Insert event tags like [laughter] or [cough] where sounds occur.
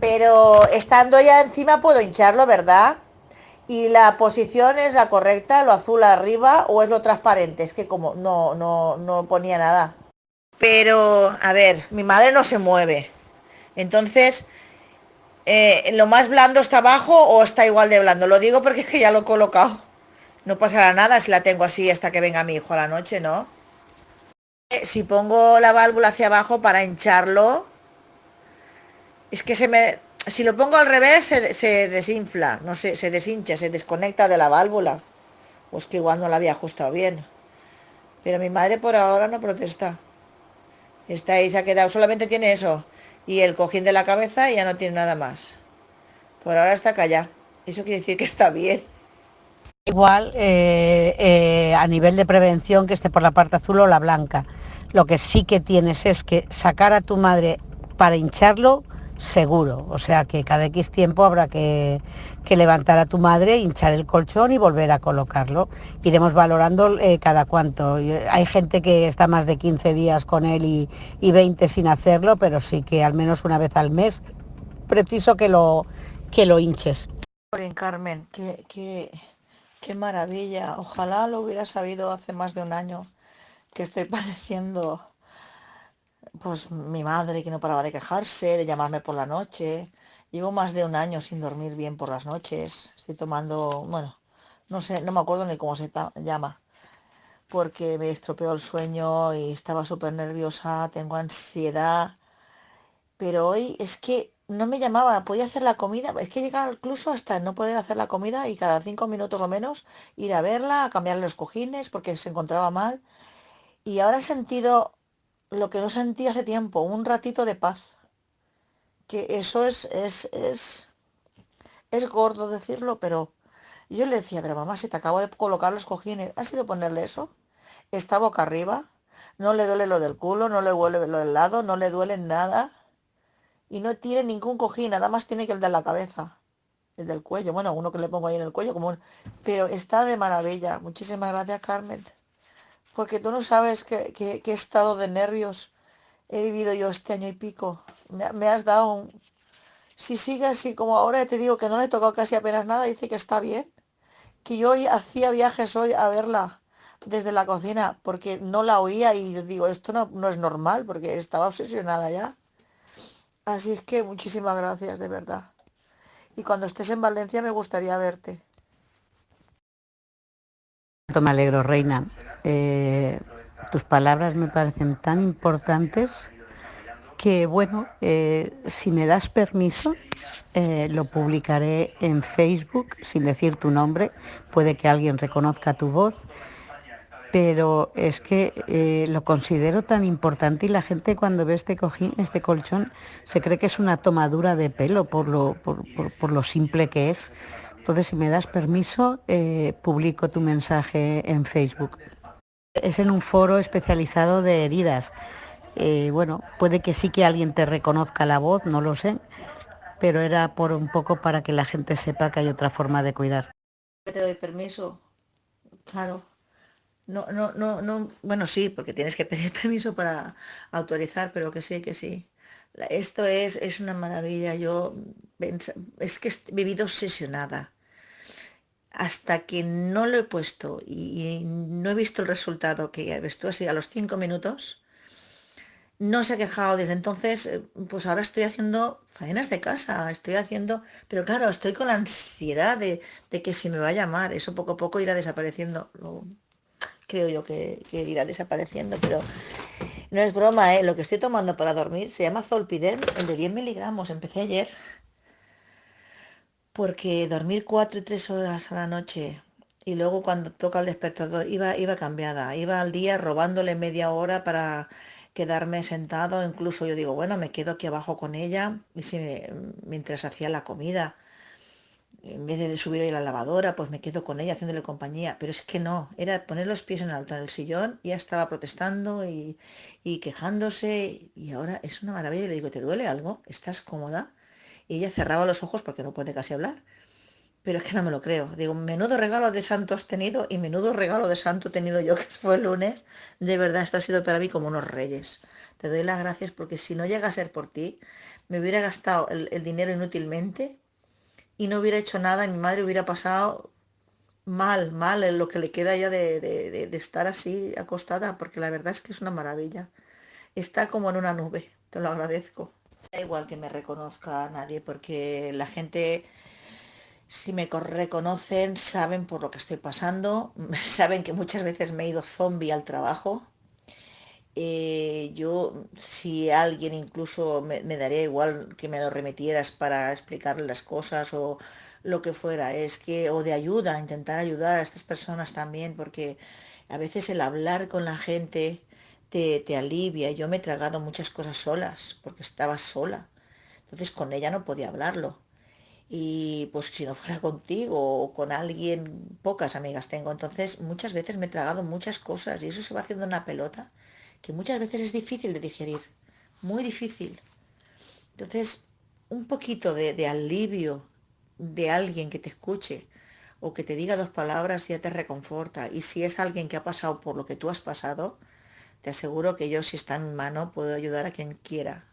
Pero estando ya encima puedo hincharlo, ¿verdad? Y la posición es la correcta, lo azul arriba o es lo transparente. Es que como no, no, no ponía nada. Pero, a ver, mi madre no se mueve. Entonces, eh, ¿lo más blando está abajo o está igual de blando? Lo digo porque es que ya lo he colocado. No pasará nada si la tengo así hasta que venga mi hijo a la noche, ¿no? Eh, si pongo la válvula hacia abajo para hincharlo, es que se me... Si lo pongo al revés se, desinfla, no sé, se deshincha, se desconecta de la válvula. Pues que igual no la había ajustado bien. Pero mi madre por ahora no protesta. Está ahí, se ha quedado, solamente tiene eso. Y el cojín de la cabeza y ya no tiene nada más. Por ahora está callada. Eso quiere decir que está bien. Igual eh, eh, a nivel de prevención que esté por la parte azul o la blanca. Lo que sí que tienes es que sacar a tu madre para hincharlo seguro. O sea que cada X tiempo habrá que, levantar a tu madre, hinchar el colchón y volver a colocarlo. Iremos valorando eh, cada cuánto. Hay gente que está más de 15 días con él y, y 20 sin hacerlo, pero sí que al menos una vez al mes preciso que lo, que lo hinches. Carmen, que, Qué maravilla. Ojalá lo hubiera sabido hace más de un año que estoy [laughs] padeciendo pues mi madre que no paraba de quejarse, de llamarme por la noche. Llevo más de un año sin dormir bien por las noches. Estoy tomando, bueno, no sé, no me acuerdo ni cómo se llama. Porque me estropeó el sueño y estaba súper nerviosa, tengo ansiedad. Pero hoy es que no me llamaba, podía hacer la comida, es que llegaba incluso hasta no poder hacer la comida y cada cinco minutos o menos ir a verla, a cambiarle los cojines porque se encontraba mal. Y ahora he sentido lo que no sentí hace tiempo, un ratito de paz. Que eso es, es, es, es gordo decirlo, pero yo le decía, pero mamá, si te acabo de colocar los cojines, ¿ha sido ponerle eso? Está boca arriba, no le duele lo del culo, no le duele lo del lado, no le duele nada y no tiene ningún cojín, nada más tiene que el de la cabeza, el del cuello, bueno, uno que le pongo ahí en el cuello, como pero está de maravilla. Muchísimas gracias, Carmen, porque tú no sabes qué, estado de nervios he vivido yo este año y pico. Me, has dado un... Si sigue así como ahora, te digo que no le he tocado casi apenas nada, dice que está bien, que yo hacía viajes hoy a verla desde la cocina porque no la oía y digo, esto no, no es normal porque estaba obsesionada ya. Así es que muchísimas gracias, de verdad. Y cuando estés en Valencia me gustaría verte. Me alegro, Reina. Eh, tus palabras me parecen tan importantes que, bueno, eh, si me das permiso, eh, lo publicaré en Facebook sin decir tu nombre. Puede que alguien reconozca tu voz pero es que lo considero tan importante y la gente cuando ve este cojín, este colchón, se cree que es una tomadura de pelo por lo, por, lo simple que es. Entonces, si me das permiso, publico tu mensaje en Facebook. Es en un foro especializado de heridas. Eh, bueno, puede que sí que alguien te reconozca la voz, no lo sé, pero era por un poco para que la gente sepa que hay otra forma de cuidar. Te doy permiso, claro. No, no, no, no, bueno, sí, porque tienes que pedir [laughs] permiso para autorizar, pero que sí, que sí. Esto es, es una maravilla. Yo es que he vivido obsesionada. Hasta que no lo he puesto y, no he visto el resultado que estuvo así a los cinco minutos, no se ha quejado desde entonces, eh, pues ahora estoy haciendo faenas de casa, estoy haciendo, pero claro, estoy con la ansiedad de, de que si me va a llamar, eso poco a poco irá desapareciendo creo yo que, irá desapareciendo, pero no es broma, ¿eh? Lo que estoy tomando para dormir se llama Zolpidem, el de 10 miligramos. Empecé ayer. Porque dormir 4 y 3 horas a la noche y luego cuando toca el despertador iba, iba cambiada. Iba al día robándole media hora para quedarme sentado. Incluso yo digo, bueno, me quedo aquí abajo con ella y si mientras hacía la comida en vez de subir a la lavadora, pues me quedo con ella haciéndole compañía. Pero es que no, era poner los pies en alto en el sillón, ya estaba protestando y, quejándose y ahora es una maravilla. le digo, ¿te duele algo? ¿Estás cómoda? Y ella cerraba los ojos porque no puede casi hablar. pero es que no me lo creo. Digo, menudo regalo de santo has tenido y menudo regalo de santo tenido yo, [laughs] que fue el lunes. De verdad, esto ha sido para mí como unos reyes. Te doy las gracias porque si no llega a ser por ti, me hubiera gastado el, dinero inútilmente y no hubiera hecho nada mi madre hubiera pasado mal, mal en lo que le queda ya de, de, estar así acostada, porque la verdad es que es una maravilla. Está como en una nube, te lo agradezco. Da igual que me reconozca a nadie, porque la gente si me reconocen, saben por lo que estoy pasando, [laughs] saben que muchas veces me he ido zombie al trabajo. Eh, yo, si alguien incluso me, daría igual que me lo remitieras para explicarle las cosas o lo que fuera, es que, o de ayuda, intentar ayudar a estas personas también, porque a veces el hablar con la gente te, te alivia. Yo me he tragado muchas cosas solas, porque estaba sola. Entonces con ella no podía hablarlo y pues si no fuera contigo o con alguien, pocas amigas tengo, entonces muchas veces me he tragado muchas cosas y eso se va haciendo una pelota que muchas veces es difícil de digerir, muy difícil. Entonces, un poquito de, de alivio de alguien que te escuche o que te diga dos palabras ya te reconforta. Y si es alguien que ha pasado por lo que tú has pasado, te aseguro que yo si está en mi mano puedo ayudar a quien quiera